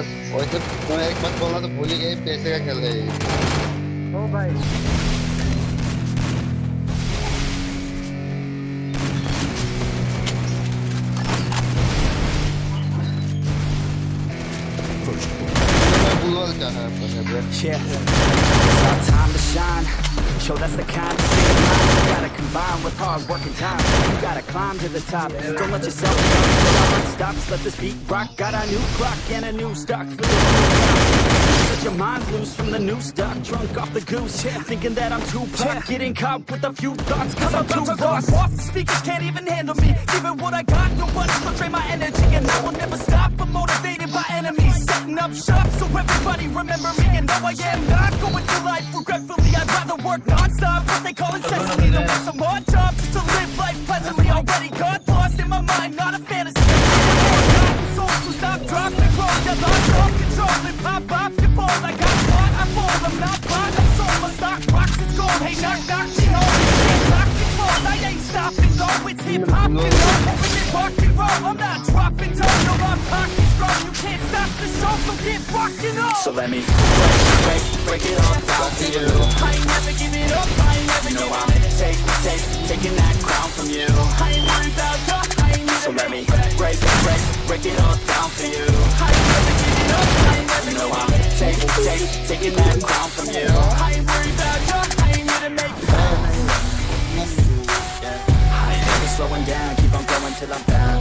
वैसे मैं एक बात बोलना तो भूल ही गए, पैसे का खेल रहे हैं। ओ भाई। Yeah. It's our time to shine. Show that's the kind of thing. You gotta combine with hard work and time. You gotta climb to the top. Don't let yourself stop. Stop. Let this beat rock. Got a new clock and a new stock for this Set your mind loose from the new stock. Drunk off the goose. Yeah, thinking that I'm too pop. Getting caught with a few thoughts. Cause I'm too lost. Off the speakers can't even handle me. Giving what I got. Nobody will drain my energy. And I will never stop. I'm motivated by enemies. Setting up shop so everybody remember me. And know I am not going through life knock, knock, she home. Can't lock your clothes. I ain't stopping, though. It's hip-hop, you know. Open it, rock and roll. I'm not dropping down. No, I'm pockets strong. You can't stop the show, so get rockin' on. So let me break, break, break it all down to you. I ain't never giving up. I ain't never giving up. Take, take, taking that crown from you. I ain't worried about you. I ain't need So let me break, break, break it all down for you. I ain't never giving up. I ain't never giving up. Take, take, taking that crown from you. I ain't slowing down. Keep on going till I'm down.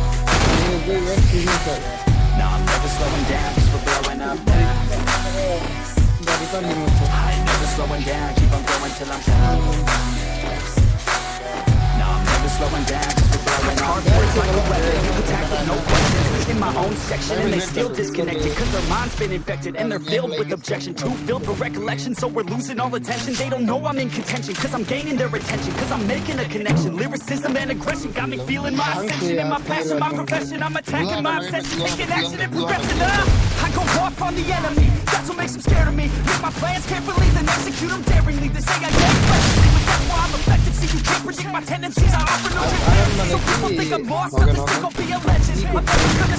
No, I'm never slowing down. Cause we're blowing up now. I ain't never slowing down, keep on going till I'm down. No, I'm never slowing down, my own section, and they still disconnected. Cause their mind's been infected, and they're filled with objection. Too filled for recollection, so we're losing all attention. They don't know I'm in contention, cause I'm gaining their attention. Cause I'm making a connection. Lyricism and aggression got me feeling my ascension. And my passion, my profession, I'm attacking my obsession. Taking action and progressing up. I go off on the enemy, that's what makes them scared of me. Make my plans carefully, then execute them daringly. They say I get recklessly, but that's why I'm effective. See, you can't predict my tendencies, I offer no transparency. So people think I'm lost, others think I'll be a legend. I'm never gonna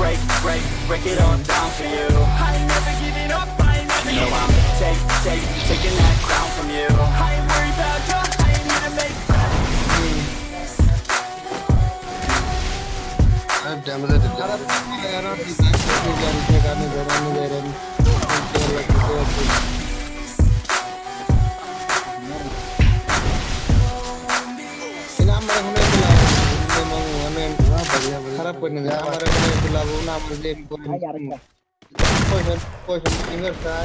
break, break, break it all down for you. I ain't never giving up. I ain't never giving up. Take, take, taking that crown from you. I ain't worried about you. I ain't here to make अब damage दे दे यार आप इस गाड़ी से गाने दे रहे हैं दे रहे हैं खराब करने दे हमारे को बुलाओ ना मुझे पोषण पोषण फिंगर का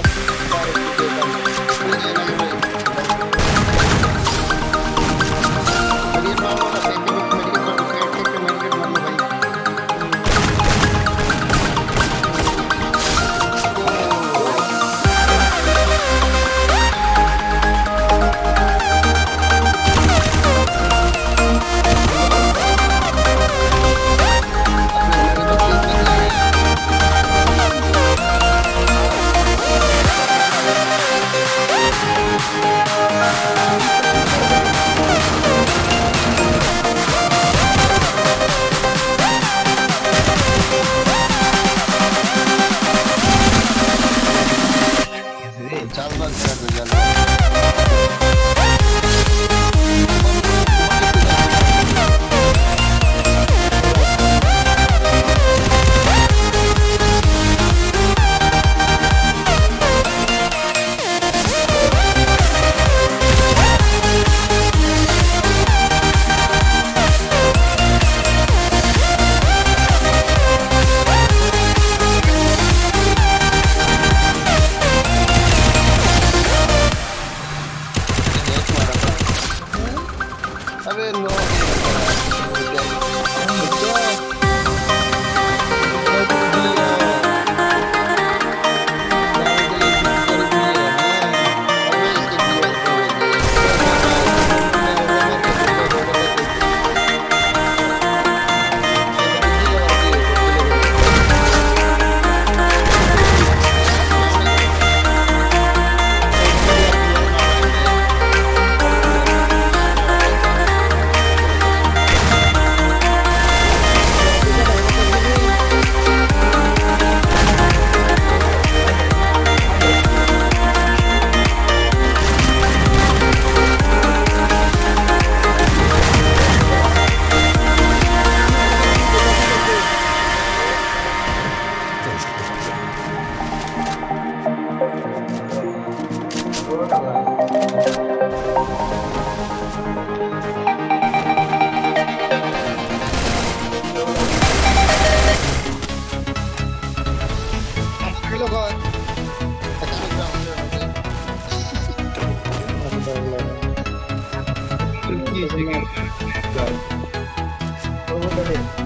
ahead.